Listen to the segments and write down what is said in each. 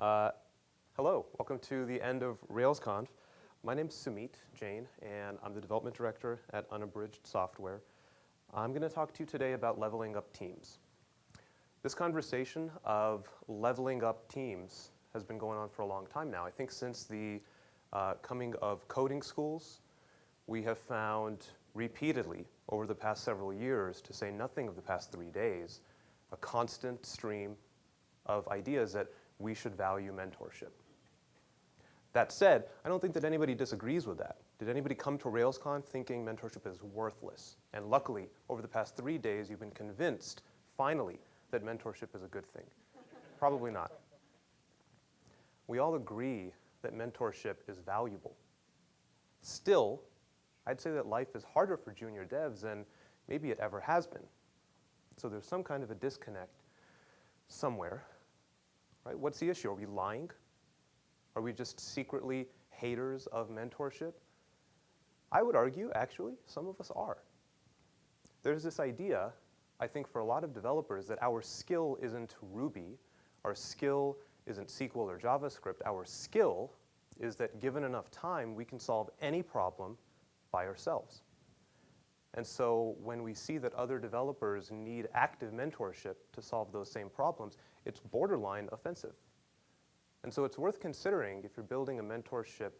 Uh, hello, welcome to the end of RailsConf. My name is Sumit Jain, and I'm the development director at Unabridged Software. I'm going to talk to you today about leveling up teams. This conversation of leveling up teams has been going on for a long time now. I think since the uh, coming of coding schools, we have found repeatedly over the past several years, to say nothing of the past three days, a constant stream of ideas that we should value mentorship. That said, I don't think that anybody disagrees with that. Did anybody come to RailsConf thinking mentorship is worthless? And luckily, over the past three days, you've been convinced, finally, that mentorship is a good thing. Probably not. We all agree that mentorship is valuable. Still, I'd say that life is harder for junior devs than maybe it ever has been. So there's some kind of a disconnect somewhere, right? What's the issue? Are we lying? Are we just secretly haters of mentorship? I would argue, actually, some of us are. There's this idea, I think for a lot of developers, that our skill isn't Ruby, our skill isn't SQL or JavaScript, our skill is that given enough time, we can solve any problem by ourselves. And so when we see that other developers need active mentorship to solve those same problems, it's borderline offensive. And so it's worth considering if you're building a mentorship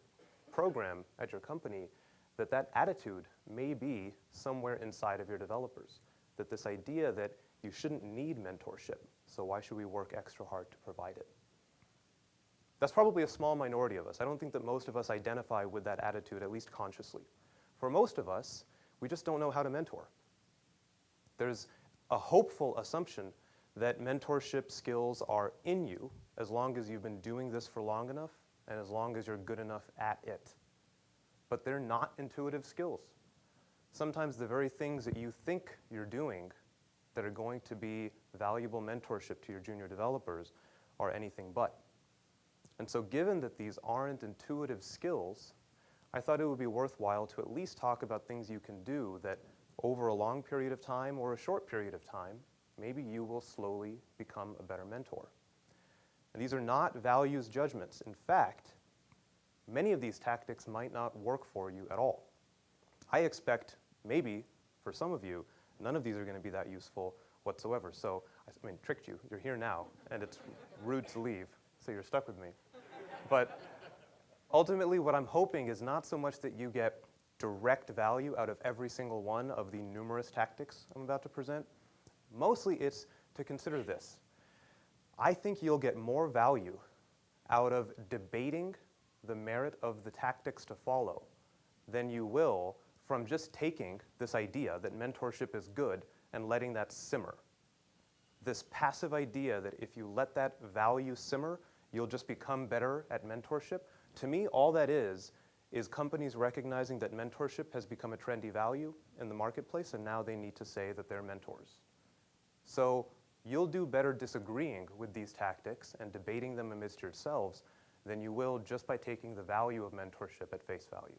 program at your company that that attitude may be somewhere inside of your developers. That this idea that you shouldn't need mentorship, so why should we work extra hard to provide it? That's probably a small minority of us. I don't think that most of us identify with that attitude, at least consciously. For most of us, we just don't know how to mentor. There's a hopeful assumption that mentorship skills are in you as long as you've been doing this for long enough and as long as you're good enough at it. But they're not intuitive skills. Sometimes the very things that you think you're doing that are going to be valuable mentorship to your junior developers are anything but. And so given that these aren't intuitive skills, I thought it would be worthwhile to at least talk about things you can do that over a long period of time or a short period of time, maybe you will slowly become a better mentor. And these are not values judgments. In fact, many of these tactics might not work for you at all. I expect maybe for some of you, none of these are going to be that useful whatsoever. So, I mean, tricked you. You're here now, and it's rude to leave, so you're stuck with me. But Ultimately, what I'm hoping is not so much that you get direct value out of every single one of the numerous tactics I'm about to present. Mostly it's to consider this. I think you'll get more value out of debating the merit of the tactics to follow than you will from just taking this idea that mentorship is good and letting that simmer. This passive idea that if you let that value simmer, you'll just become better at mentorship, to me, all that is, is companies recognizing that mentorship has become a trendy value in the marketplace and now they need to say that they're mentors. So you'll do better disagreeing with these tactics and debating them amidst yourselves than you will just by taking the value of mentorship at face value.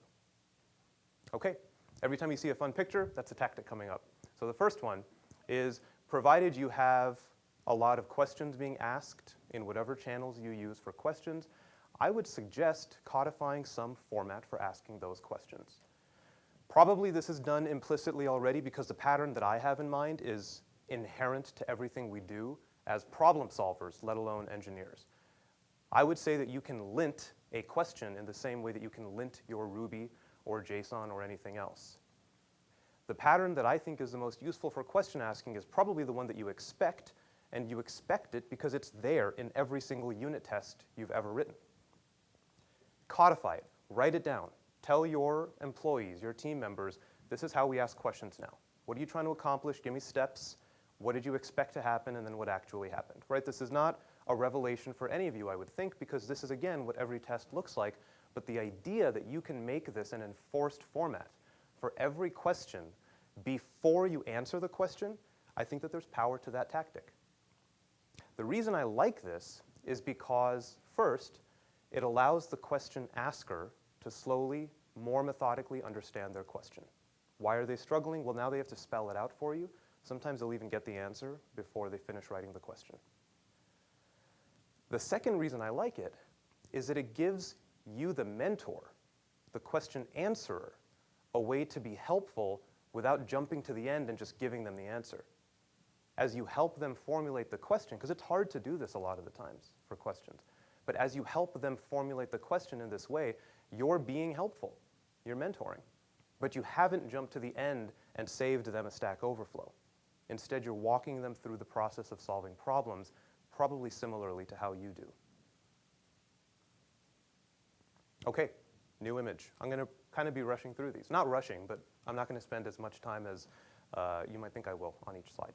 Okay, every time you see a fun picture, that's a tactic coming up. So the first one is provided you have a lot of questions being asked in whatever channels you use for questions, I would suggest codifying some format for asking those questions. Probably this is done implicitly already because the pattern that I have in mind is inherent to everything we do as problem solvers, let alone engineers. I would say that you can lint a question in the same way that you can lint your Ruby or JSON or anything else. The pattern that I think is the most useful for question asking is probably the one that you expect, and you expect it because it's there in every single unit test you've ever written. Codify it, write it down. Tell your employees, your team members, this is how we ask questions now. What are you trying to accomplish? Give me steps. What did you expect to happen and then what actually happened, right? This is not a revelation for any of you, I would think, because this is, again, what every test looks like. But the idea that you can make this an enforced format for every question before you answer the question, I think that there's power to that tactic. The reason I like this is because, first, it allows the question asker to slowly, more methodically understand their question. Why are they struggling? Well, now they have to spell it out for you. Sometimes they'll even get the answer before they finish writing the question. The second reason I like it is that it gives you, the mentor, the question answerer, a way to be helpful without jumping to the end and just giving them the answer. As you help them formulate the question, because it's hard to do this a lot of the times for questions, but as you help them formulate the question in this way, you're being helpful, you're mentoring. But you haven't jumped to the end and saved them a Stack Overflow. Instead, you're walking them through the process of solving problems, probably similarly to how you do. Okay, new image. I'm going to kind of be rushing through these. Not rushing, but I'm not going to spend as much time as uh, you might think I will on each slide.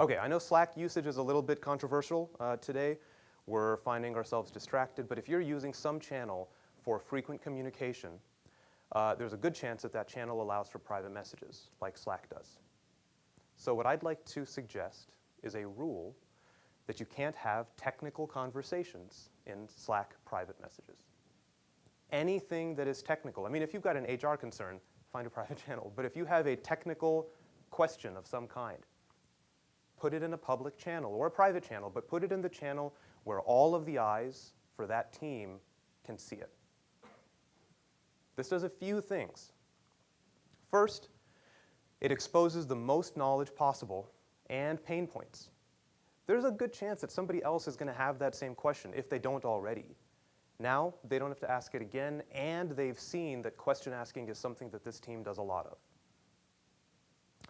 Okay, I know Slack usage is a little bit controversial uh, today. We're finding ourselves distracted, but if you're using some channel for frequent communication, uh, there's a good chance that that channel allows for private messages, like Slack does. So what I'd like to suggest is a rule that you can't have technical conversations in Slack private messages anything that is technical. I mean, if you've got an HR concern, find a private channel. But if you have a technical question of some kind, put it in a public channel or a private channel, but put it in the channel where all of the eyes for that team can see it. This does a few things. First, it exposes the most knowledge possible and pain points. There's a good chance that somebody else is going to have that same question if they don't already. Now they don't have to ask it again, and they've seen that question asking is something that this team does a lot of.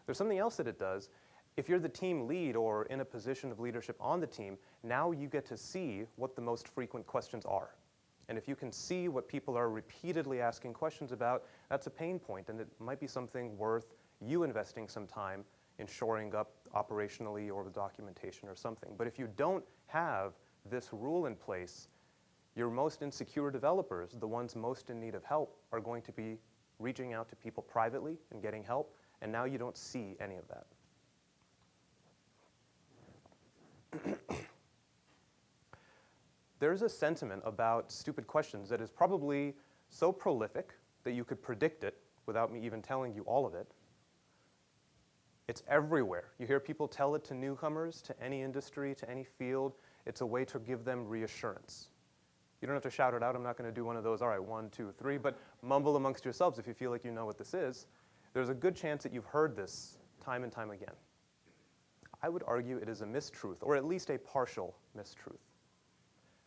There's something else that it does. If you're the team lead or in a position of leadership on the team, now you get to see what the most frequent questions are. And if you can see what people are repeatedly asking questions about, that's a pain point, and it might be something worth you investing some time in shoring up operationally or with documentation or something. But if you don't have this rule in place, your most insecure developers, the ones most in need of help, are going to be reaching out to people privately and getting help, and now you don't see any of that. There's a sentiment about stupid questions that is probably so prolific that you could predict it without me even telling you all of it. It's everywhere. You hear people tell it to newcomers, to any industry, to any field. It's a way to give them reassurance. You don't have to shout it out. I'm not going to do one of those, all right, one, two, three, but mumble amongst yourselves if you feel like you know what this is. There's a good chance that you've heard this time and time again. I would argue it is a mistruth, or at least a partial mistruth.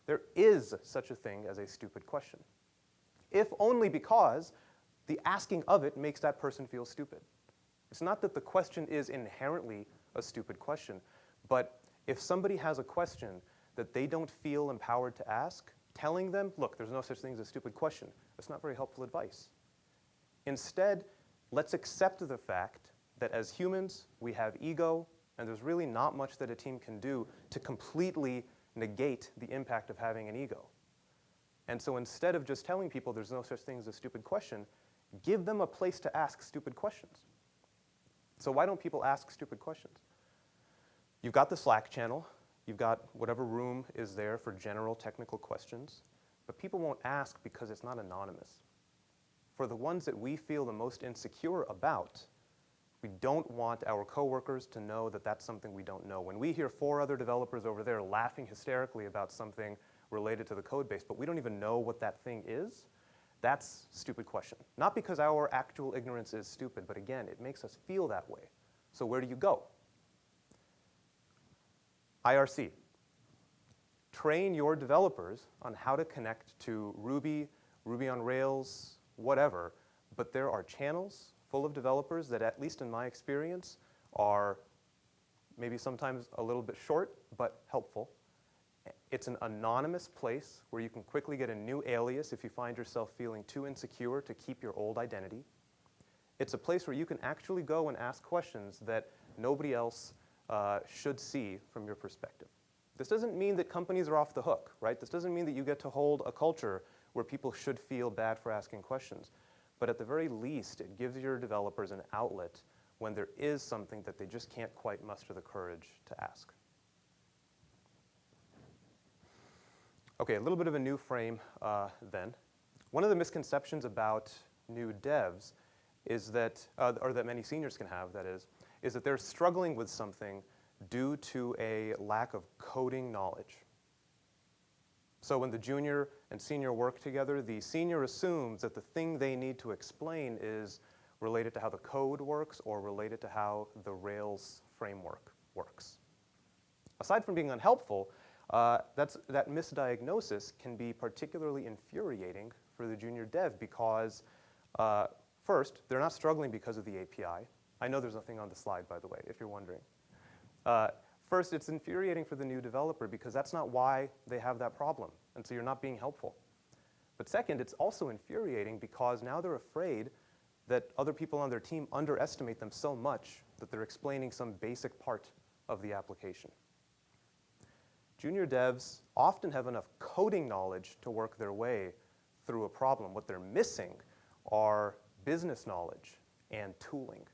There is such a thing as a stupid question, if only because the asking of it makes that person feel stupid. It's not that the question is inherently a stupid question, but if somebody has a question that they don't feel empowered to ask, telling them, look, there's no such thing as a stupid question, that's not very helpful advice. Instead, let's accept the fact that as humans, we have ego, and there's really not much that a team can do to completely negate the impact of having an ego. And so instead of just telling people there's no such thing as a stupid question, give them a place to ask stupid questions. So why don't people ask stupid questions? You've got the Slack channel. You've got whatever room is there for general technical questions, but people won't ask because it's not anonymous. For the ones that we feel the most insecure about, we don't want our coworkers to know that that's something we don't know. When we hear four other developers over there laughing hysterically about something related to the code base, but we don't even know what that thing is, that's stupid question. Not because our actual ignorance is stupid, but again, it makes us feel that way. So where do you go? IRC. Train your developers on how to connect to Ruby, Ruby on Rails, whatever, but there are channels full of developers that, at least in my experience, are maybe sometimes a little bit short, but helpful. It's an anonymous place where you can quickly get a new alias if you find yourself feeling too insecure to keep your old identity. It's a place where you can actually go and ask questions that nobody else uh, should see from your perspective. This doesn't mean that companies are off the hook, right? This doesn't mean that you get to hold a culture where people should feel bad for asking questions. But at the very least, it gives your developers an outlet when there is something that they just can't quite muster the courage to ask. Okay, a little bit of a new frame uh, then. One of the misconceptions about new devs is that, uh, or that many seniors can have, that is, is that they're struggling with something due to a lack of coding knowledge. So when the junior and senior work together, the senior assumes that the thing they need to explain is related to how the code works or related to how the Rails framework works. Aside from being unhelpful, uh, that's, that misdiagnosis can be particularly infuriating for the junior dev because, uh, first, they're not struggling because of the API. I know there's nothing on the slide, by the way, if you're wondering. Uh, first, it's infuriating for the new developer because that's not why they have that problem, and so you're not being helpful. But second, it's also infuriating because now they're afraid that other people on their team underestimate them so much that they're explaining some basic part of the application. Junior devs often have enough coding knowledge to work their way through a problem. What they're missing are business knowledge and tooling.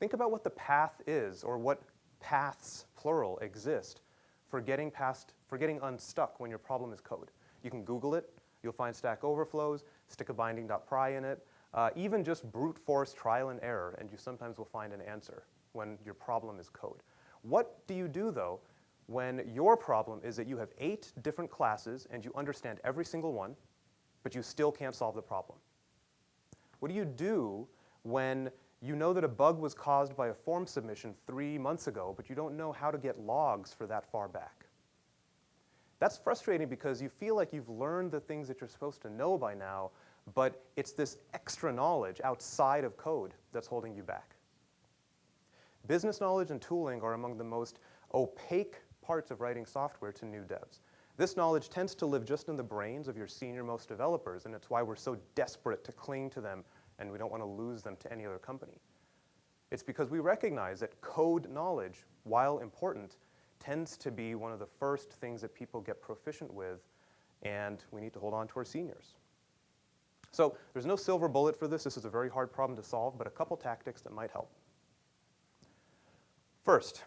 Think about what the path is, or what paths, plural, exist for getting past, for getting unstuck when your problem is code. You can Google it, you'll find Stack Overflows, stick a binding.pry in it, uh, even just brute force trial and error, and you sometimes will find an answer when your problem is code. What do you do, though, when your problem is that you have eight different classes and you understand every single one, but you still can't solve the problem? What do you do when you know that a bug was caused by a form submission three months ago, but you don't know how to get logs for that far back? That's frustrating because you feel like you've learned the things that you're supposed to know by now, but it's this extra knowledge outside of code that's holding you back. Business knowledge and tooling are among the most opaque parts of writing software to new devs. This knowledge tends to live just in the brains of your senior-most developers, and it's why we're so desperate to cling to them and we don't want to lose them to any other company. It's because we recognize that code knowledge, while important, tends to be one of the first things that people get proficient with, and we need to hold on to our seniors. So there's no silver bullet for this. This is a very hard problem to solve, but a couple tactics that might help. First,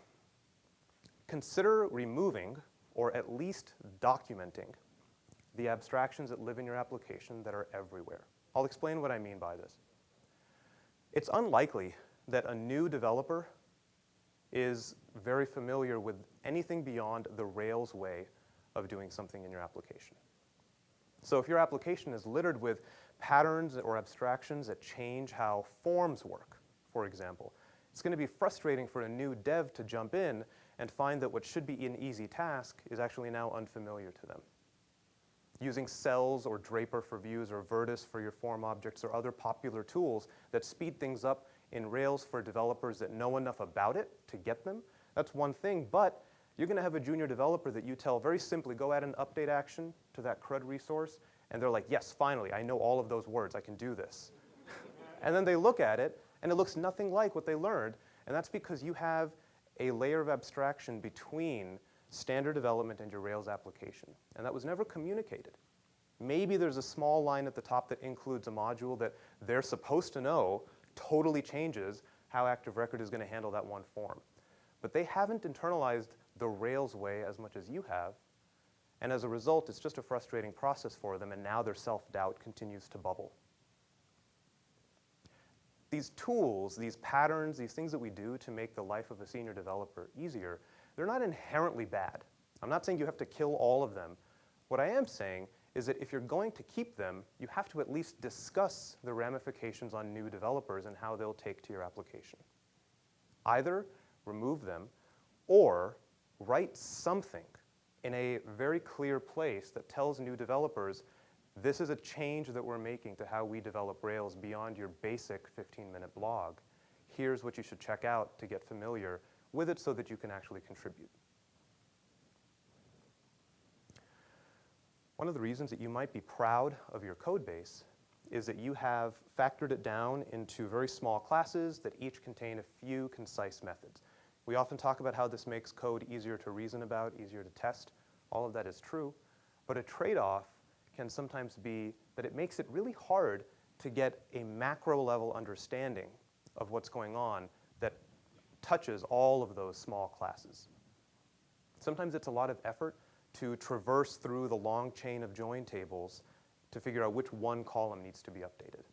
consider removing, or at least documenting, the abstractions that live in your application that are everywhere. I'll explain what I mean by this. It's unlikely that a new developer is very familiar with anything beyond the Rails way of doing something in your application. So if your application is littered with patterns or abstractions that change how forms work, for example, it's going to be frustrating for a new dev to jump in and find that what should be an easy task is actually now unfamiliar to them. Using cells or Draper for views or Virtus for your form objects or other popular tools that speed things up in Rails for developers that know enough about it to get them, that's one thing, but you're going to have a junior developer that you tell very simply, go add an update action to that CRUD resource, and they're like, yes, finally, I know all of those words, I can do this. and then they look at it, and it looks nothing like what they learned, and that's because you have a layer of abstraction between standard development and your Rails application, and that was never communicated. Maybe there's a small line at the top that includes a module that they're supposed to know totally changes how Active Record is going to handle that one form. But they haven't internalized the Rails way as much as you have, and as a result, it's just a frustrating process for them, and now their self-doubt continues to bubble. These tools, these patterns, these things that we do to make the life of a senior developer easier, they're not inherently bad. I'm not saying you have to kill all of them. What I am saying is that if you're going to keep them, you have to at least discuss the ramifications on new developers and how they'll take to your application. Either remove them, or write something in a very clear place that tells new developers, this is a change that we're making to how we develop Rails beyond your basic 15-minute blog. Here's what you should check out to get familiar with it so that you can actually contribute. One of the reasons that you might be proud of your code base is that you have factored it down into very small classes that each contain a few concise methods. We often talk about how this makes code easier to reason about, easier to test. All of that is true. But a trade-off can sometimes be that it makes it really hard to get a macro level understanding of what's going on that touches all of those small classes. Sometimes it's a lot of effort to traverse through the long chain of join tables to figure out which one column needs to be updated.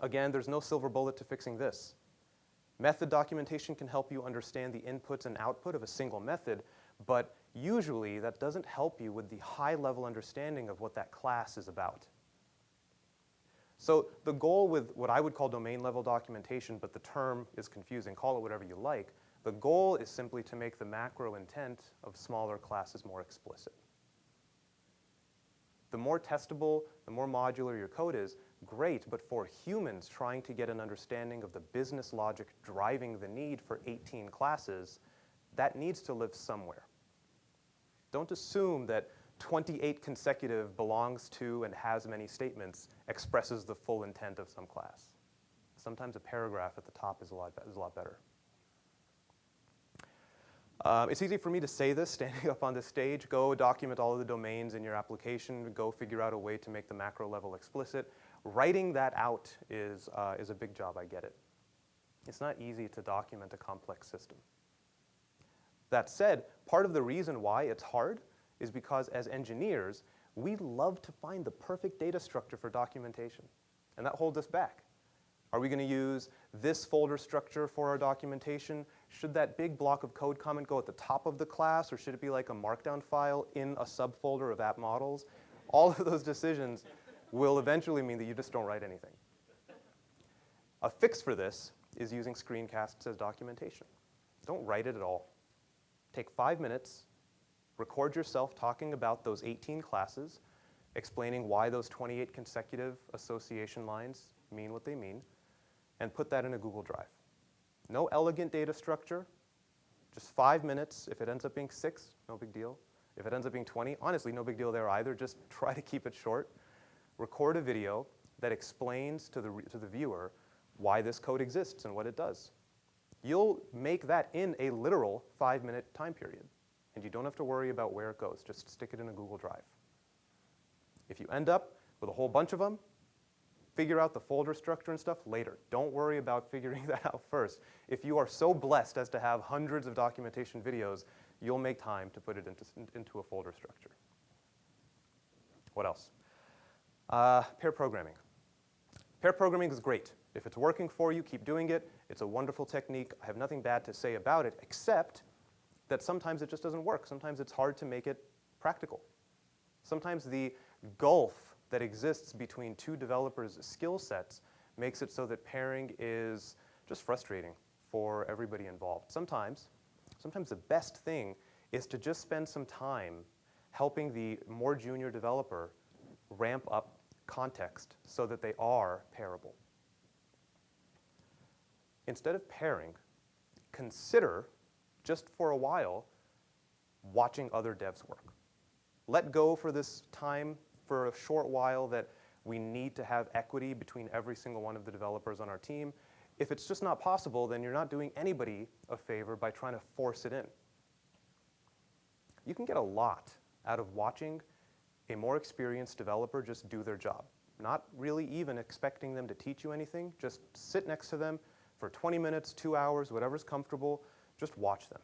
Again, there's no silver bullet to fixing this. Method documentation can help you understand the inputs and output of a single method, but usually that doesn't help you with the high-level understanding of what that class is about. So the goal with what I would call domain-level documentation, but the term is confusing, call it whatever you like, the goal is simply to make the macro intent of smaller classes more explicit. The more testable, the more modular your code is, great, but for humans trying to get an understanding of the business logic driving the need for 18 classes, that needs to live somewhere. Don't assume that 28 consecutive belongs to and has many statements expresses the full intent of some class. Sometimes a paragraph at the top is a lot, is a lot better. Um, it's easy for me to say this standing up on this stage. Go document all of the domains in your application. Go figure out a way to make the macro level explicit. Writing that out is, uh, is a big job, I get it. It's not easy to document a complex system. That said, part of the reason why it's hard is because as engineers, we love to find the perfect data structure for documentation. And that holds us back. Are we going to use this folder structure for our documentation? Should that big block of code comment go at the top of the class, or should it be like a markdown file in a subfolder of app models? All of those decisions will eventually mean that you just don't write anything. A fix for this is using screencasts as documentation. Don't write it at all. Take five minutes, record yourself talking about those 18 classes, explaining why those 28 consecutive association lines mean what they mean, and put that in a Google Drive. No elegant data structure, just five minutes. If it ends up being six, no big deal. If it ends up being 20, honestly, no big deal there either. Just try to keep it short. Record a video that explains to the, to the viewer why this code exists and what it does. You'll make that in a literal five minute time period. And you don't have to worry about where it goes. Just stick it in a Google Drive. If you end up with a whole bunch of them, figure out the folder structure and stuff later. Don't worry about figuring that out first. If you are so blessed as to have hundreds of documentation videos, you'll make time to put it into, into a folder structure. What else? Uh, pair programming. Pair programming is great. If it's working for you, keep doing it. It's a wonderful technique. I have nothing bad to say about it, except that sometimes it just doesn't work. Sometimes it's hard to make it practical. Sometimes the gulf that exists between two developers' skill sets makes it so that pairing is just frustrating for everybody involved. Sometimes, sometimes the best thing is to just spend some time helping the more junior developer ramp up context so that they are pairable. Instead of pairing, consider, just for a while, watching other devs work. Let go for this time for a short while that we need to have equity between every single one of the developers on our team. If it's just not possible, then you're not doing anybody a favor by trying to force it in. You can get a lot out of watching a more experienced developer just do their job. Not really even expecting them to teach you anything. Just sit next to them for 20 minutes, two hours, whatever's comfortable. Just watch them.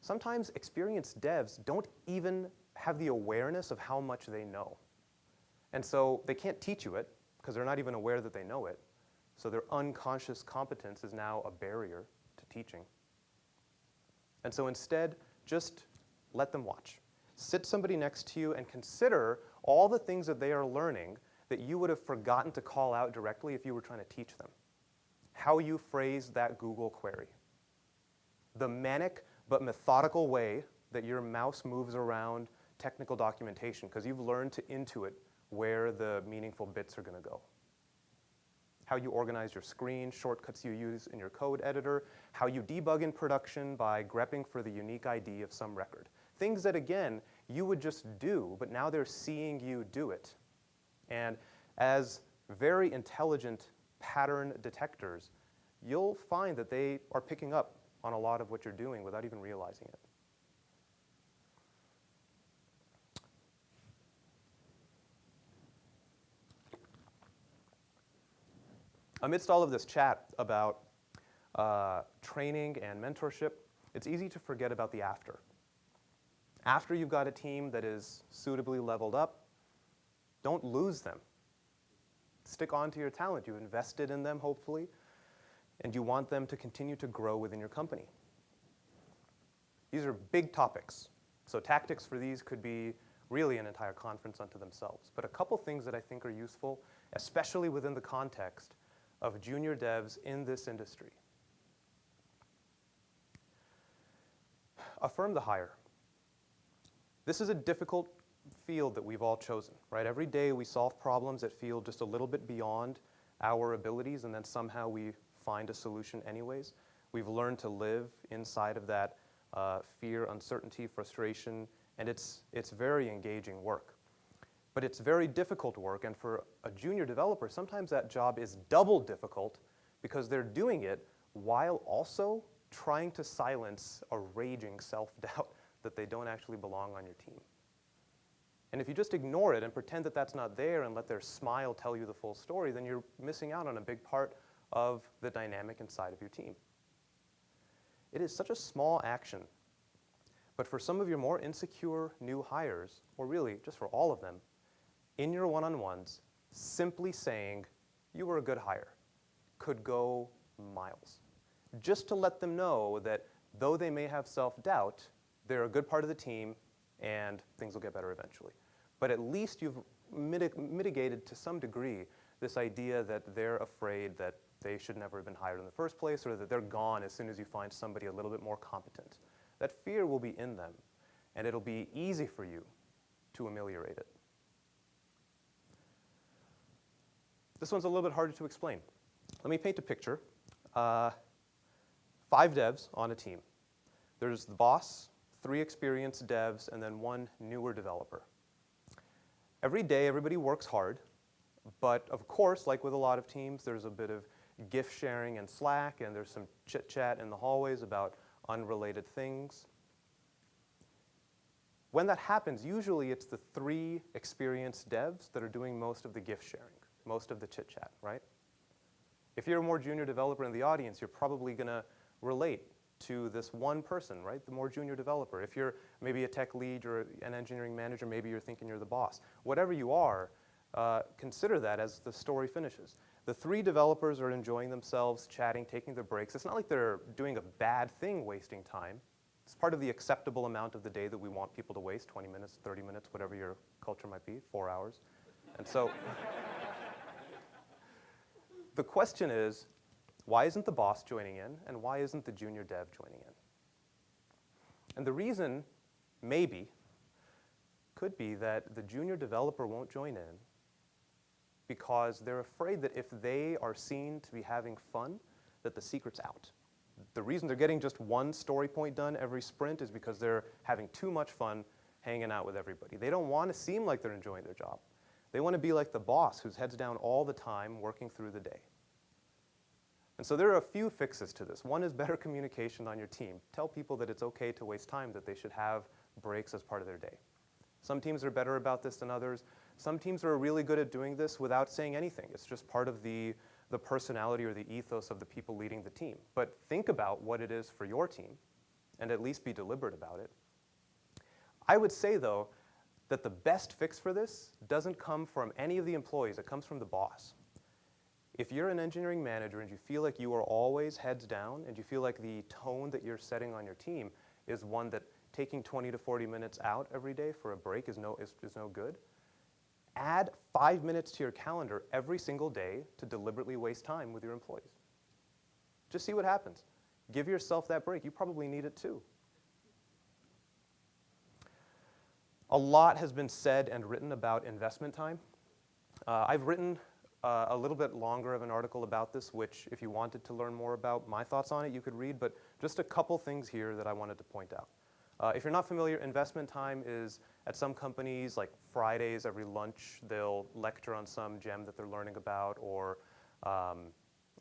Sometimes experienced devs don't even have the awareness of how much they know. And so they can't teach you it because they're not even aware that they know it. So their unconscious competence is now a barrier to teaching. And so instead, just let them watch. Sit somebody next to you and consider all the things that they are learning that you would have forgotten to call out directly if you were trying to teach them. How you phrase that Google query. The manic but methodical way that your mouse moves around technical documentation because you've learned to intuit where the meaningful bits are going to go. How you organize your screen, shortcuts you use in your code editor, how you debug in production by grepping for the unique ID of some record. Things that, again, you would just do, but now they're seeing you do it. And as very intelligent pattern detectors, you'll find that they are picking up on a lot of what you're doing without even realizing it. Amidst all of this chat about uh, training and mentorship, it's easy to forget about the after. After you've got a team that is suitably leveled up, don't lose them. Stick on to your talent. You've invested in them, hopefully, and you want them to continue to grow within your company. These are big topics. So tactics for these could be really an entire conference unto themselves. But a couple things that I think are useful, especially within the context of junior devs in this industry. Affirm the hire. This is a difficult field that we've all chosen, right? Every day we solve problems that feel just a little bit beyond our abilities, and then somehow we find a solution anyways. We've learned to live inside of that uh, fear, uncertainty, frustration, and it's, it's very engaging work. But it's very difficult work, and for a junior developer, sometimes that job is double difficult because they're doing it while also trying to silence a raging self-doubt that they don't actually belong on your team. And if you just ignore it and pretend that that's not there and let their smile tell you the full story, then you're missing out on a big part of the dynamic inside of your team. It is such a small action, but for some of your more insecure new hires, or really just for all of them, in your one-on-ones, simply saying, you were a good hire, could go miles. Just to let them know that though they may have self-doubt, they're a good part of the team and things will get better eventually but at least you've mitig mitigated to some degree this idea that they're afraid that they should never have been hired in the first place or that they're gone as soon as you find somebody a little bit more competent. That fear will be in them, and it'll be easy for you to ameliorate it. This one's a little bit harder to explain. Let me paint a picture. Uh, five devs on a team. There's the boss, three experienced devs, and then one newer developer. Every day, everybody works hard, but of course, like with a lot of teams, there's a bit of GIF sharing and Slack, and there's some chit chat in the hallways about unrelated things. When that happens, usually it's the three experienced devs that are doing most of the GIF sharing, most of the chit chat, right? If you're a more junior developer in the audience, you're probably going to relate to this one person, right? The more junior developer. If you're maybe a tech lead or an engineering manager, maybe you're thinking you're the boss. Whatever you are, uh, consider that as the story finishes. The three developers are enjoying themselves, chatting, taking their breaks. It's not like they're doing a bad thing wasting time. It's part of the acceptable amount of the day that we want people to waste, 20 minutes, 30 minutes, whatever your culture might be, four hours. And so the question is, why isn't the boss joining in, and why isn't the junior dev joining in? And the reason, maybe, could be that the junior developer won't join in because they're afraid that if they are seen to be having fun, that the secret's out. The reason they're getting just one story point done every sprint is because they're having too much fun hanging out with everybody. They don't want to seem like they're enjoying their job. They want to be like the boss who's heads down all the time working through the day. And so there are a few fixes to this. One is better communication on your team. Tell people that it's okay to waste time, that they should have breaks as part of their day. Some teams are better about this than others. Some teams are really good at doing this without saying anything. It's just part of the, the personality or the ethos of the people leading the team. But think about what it is for your team and at least be deliberate about it. I would say, though, that the best fix for this doesn't come from any of the employees. It comes from the boss. If you're an engineering manager and you feel like you are always heads down and you feel like the tone that you're setting on your team is one that taking 20 to 40 minutes out every day for a break is no, is, is no good, add five minutes to your calendar every single day to deliberately waste time with your employees. Just see what happens. Give yourself that break. You probably need it too. A lot has been said and written about investment time. Uh, I've written uh, a little bit longer of an article about this, which if you wanted to learn more about my thoughts on it, you could read, but just a couple things here that I wanted to point out. Uh, if you're not familiar, investment time is at some companies, like Fridays every lunch, they'll lecture on some gem that they're learning about or, um,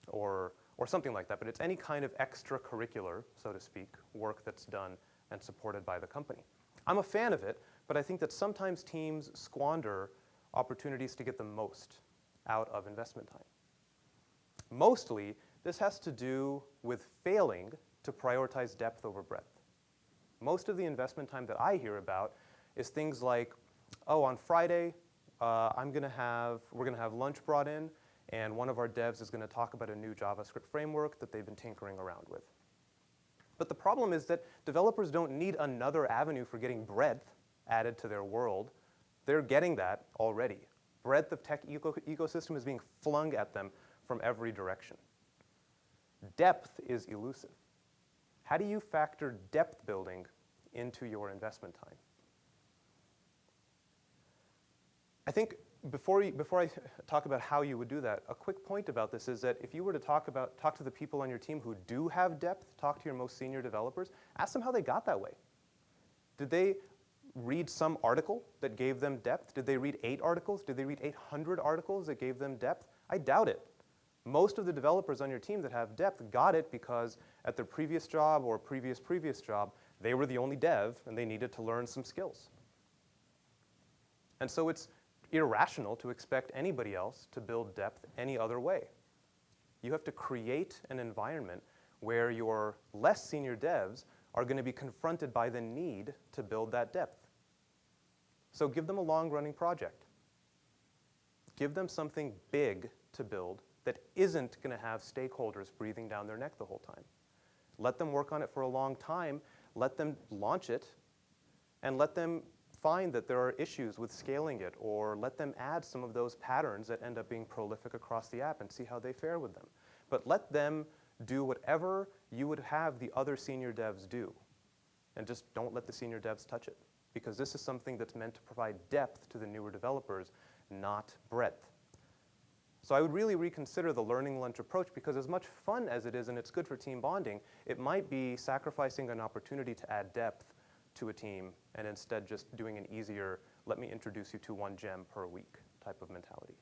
or, or something like that. But it's any kind of extracurricular, so to speak, work that's done and supported by the company. I'm a fan of it, but I think that sometimes teams squander opportunities to get the most out of investment time. Mostly, this has to do with failing to prioritize depth over breadth. Most of the investment time that I hear about is things like, oh, on Friday, uh, I'm going to have, we're going to have lunch brought in, and one of our devs is going to talk about a new JavaScript framework that they've been tinkering around with. But the problem is that developers don't need another avenue for getting breadth added to their world. They're getting that already. Breadth of tech eco ecosystem is being flung at them from every direction. Depth is elusive. How do you factor depth building into your investment time? I think before, before I talk about how you would do that, a quick point about this is that if you were to talk, about, talk to the people on your team who do have depth, talk to your most senior developers, ask them how they got that way. Did they read some article that gave them depth? Did they read eight articles? Did they read 800 articles that gave them depth? I doubt it. Most of the developers on your team that have depth got it because at their previous job or previous previous job, they were the only dev and they needed to learn some skills. And so it's irrational to expect anybody else to build depth any other way. You have to create an environment where your less senior devs are going to be confronted by the need to build that depth. So give them a long-running project. Give them something big to build that isn't going to have stakeholders breathing down their neck the whole time. Let them work on it for a long time, let them launch it, and let them find that there are issues with scaling it, or let them add some of those patterns that end up being prolific across the app and see how they fare with them. But let them do whatever you would have the other senior devs do. And just don't let the senior devs touch it. Because this is something that's meant to provide depth to the newer developers, not breadth. So I would really reconsider the learning lunch approach because as much fun as it is and it's good for team bonding, it might be sacrificing an opportunity to add depth to a team and instead just doing an easier, let me introduce you to one gem per week type of mentality.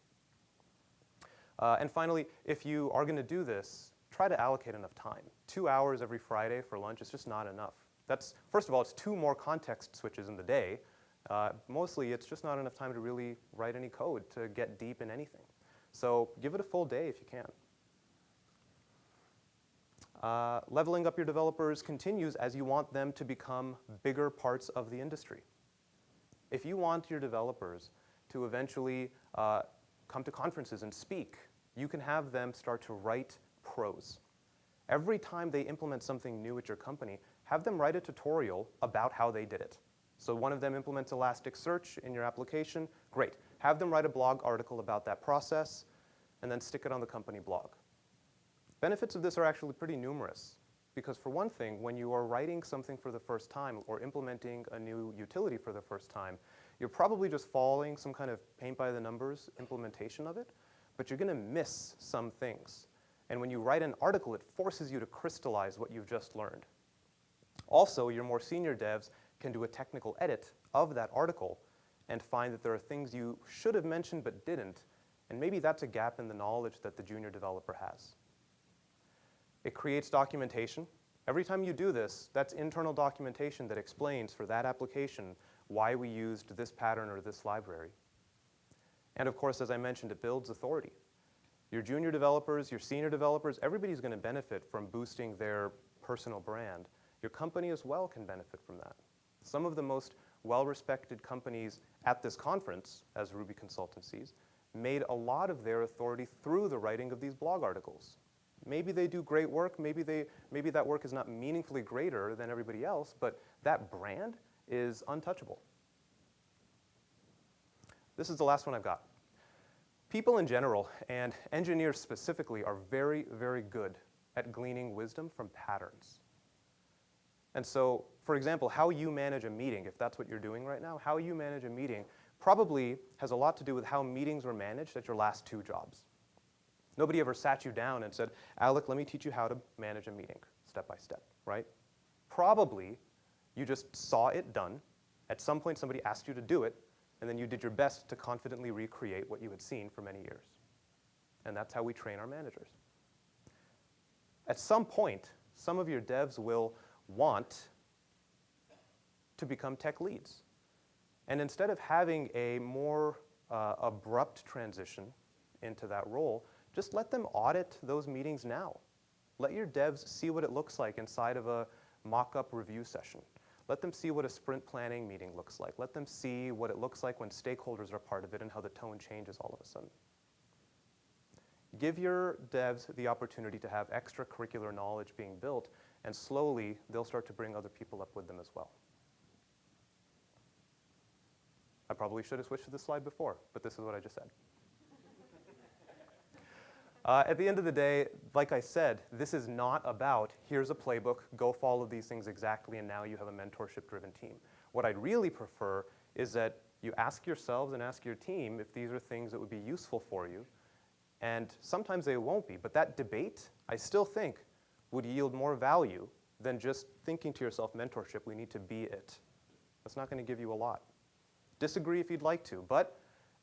Uh, and finally, if you are going to do this, try to allocate enough time. Two hours every Friday for lunch is just not enough. That's, first of all, it's two more context switches in the day. Uh, mostly, it's just not enough time to really write any code to get deep in anything. So give it a full day if you can. Uh, leveling up your developers continues as you want them to become bigger parts of the industry. If you want your developers to eventually uh, come to conferences and speak, you can have them start to write prose. Every time they implement something new at your company, have them write a tutorial about how they did it. So one of them implements Elasticsearch in your application, great. Have them write a blog article about that process, and then stick it on the company blog. Benefits of this are actually pretty numerous. Because for one thing, when you are writing something for the first time or implementing a new utility for the first time, you're probably just following some kind of paint by the numbers implementation of it, but you're gonna miss some things. And when you write an article, it forces you to crystallize what you've just learned. Also, your more senior devs can do a technical edit of that article and find that there are things you should have mentioned but didn't, and maybe that's a gap in the knowledge that the junior developer has. It creates documentation. Every time you do this, that's internal documentation that explains for that application why we used this pattern or this library. And of course, as I mentioned, it builds authority. Your junior developers, your senior developers, everybody's going to benefit from boosting their personal brand. Your company as well can benefit from that. Some of the most well-respected companies at this conference as Ruby consultancies made a lot of their authority through the writing of these blog articles. Maybe they do great work, maybe, they, maybe that work is not meaningfully greater than everybody else, but that brand is untouchable. This is the last one I've got. People in general, and engineers specifically, are very, very good at gleaning wisdom from patterns. And so, for example, how you manage a meeting, if that's what you're doing right now, how you manage a meeting probably has a lot to do with how meetings were managed at your last two jobs. Nobody ever sat you down and said, Alec, let me teach you how to manage a meeting step by step, right? Probably you just saw it done. At some point, somebody asked you to do it, and then you did your best to confidently recreate what you had seen for many years. And that's how we train our managers. At some point, some of your devs will want to become tech leads. And instead of having a more uh, abrupt transition into that role, just let them audit those meetings now. Let your devs see what it looks like inside of a mock-up review session. Let them see what a sprint planning meeting looks like. Let them see what it looks like when stakeholders are part of it and how the tone changes all of a sudden. Give your devs the opportunity to have extracurricular knowledge being built and slowly they'll start to bring other people up with them as well. I probably should have switched to this slide before, but this is what I just said. Uh, at the end of the day, like I said, this is not about here's a playbook, go follow these things exactly, and now you have a mentorship driven team. What I'd really prefer is that you ask yourselves and ask your team if these are things that would be useful for you. And sometimes they won't be, but that debate, I still think, would yield more value than just thinking to yourself, mentorship, we need to be it. That's not going to give you a lot. Disagree if you'd like to, but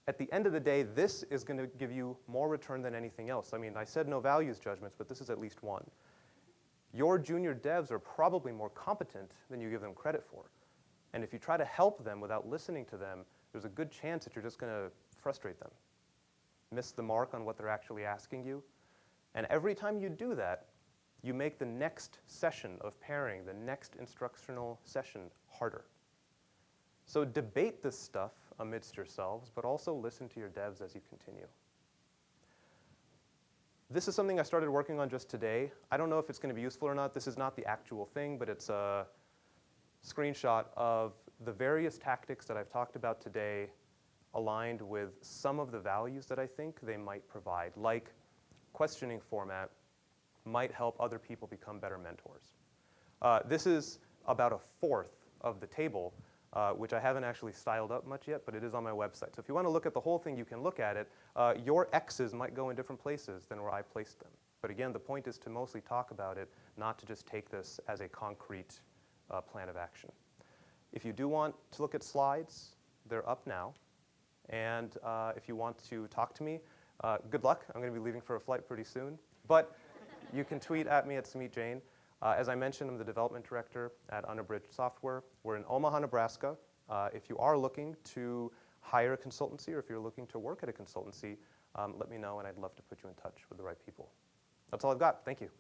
at the end of the day, this is going to give you more return than anything else. I mean, I said no values judgments, but this is at least one. Your junior devs are probably more competent than you give them credit for. And if you try to help them without listening to them, there's a good chance that you're just going to frustrate them, miss the mark on what they're actually asking you. And every time you do that, you make the next session of pairing, the next instructional session harder. So debate this stuff amidst yourselves, but also listen to your devs as you continue. This is something I started working on just today. I don't know if it's going to be useful or not. This is not the actual thing, but it's a screenshot of the various tactics that I've talked about today aligned with some of the values that I think they might provide, like questioning format might help other people become better mentors. Uh, this is about a fourth of the table, uh, which I haven't actually styled up much yet, but it is on my website. So if you want to look at the whole thing, you can look at it. Uh, your X's might go in different places than where I placed them. But again, the point is to mostly talk about it, not to just take this as a concrete uh, plan of action. If you do want to look at slides, they're up now. And uh, if you want to talk to me, uh, good luck. I'm going to be leaving for a flight pretty soon. But you can tweet at me at Sumit Jain. Uh, as I mentioned, I'm the development director at Unabridged Software. We're in Omaha, Nebraska. Uh, if you are looking to hire a consultancy or if you're looking to work at a consultancy, um, let me know and I'd love to put you in touch with the right people. That's all I've got. Thank you.